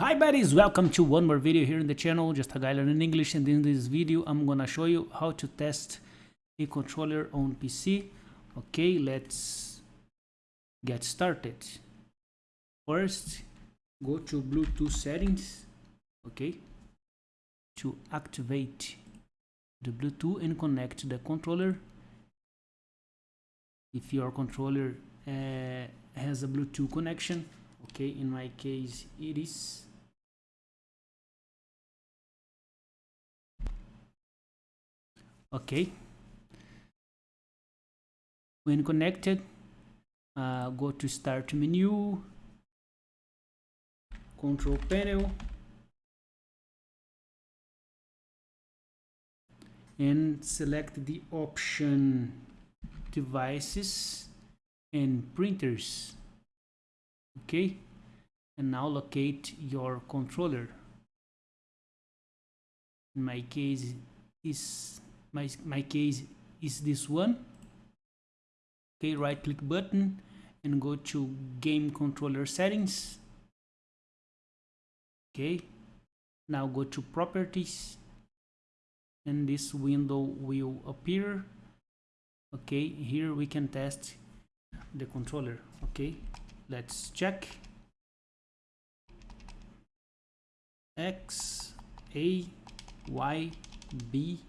Hi buddies, welcome to one more video here in the channel, just a guy learning English and in this video I'm gonna show you how to test a controller on PC. Okay, let's get started. First, go to Bluetooth settings, okay, to activate the Bluetooth and connect the controller. If your controller uh, has a Bluetooth connection, okay, in my case it is okay. When connected uh, go to start menu control panel and select the option devices and printers. Okay. And now locate your controller. In my case is my, my case is this one. Okay right click button and go to game controller settings. Okay now go to properties. And this window will appear. Okay here we can test the controller. Okay let's check. X a y b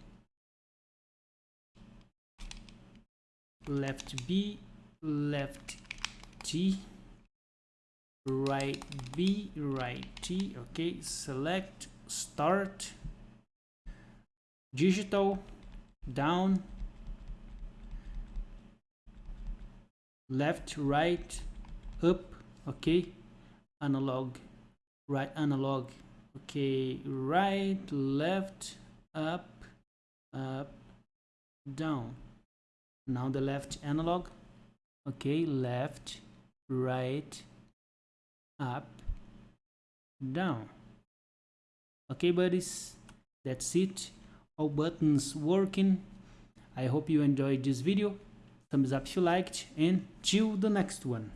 left B, left T, right B, right T, okay, select, start, digital, down, left, right, up, okay, analog, right, analog, okay, right, left, up, up, down now the left analog. Okay left right up down. Okay buddies that's it. All buttons working. I hope you enjoyed this video. Thumbs up if you liked and till the next one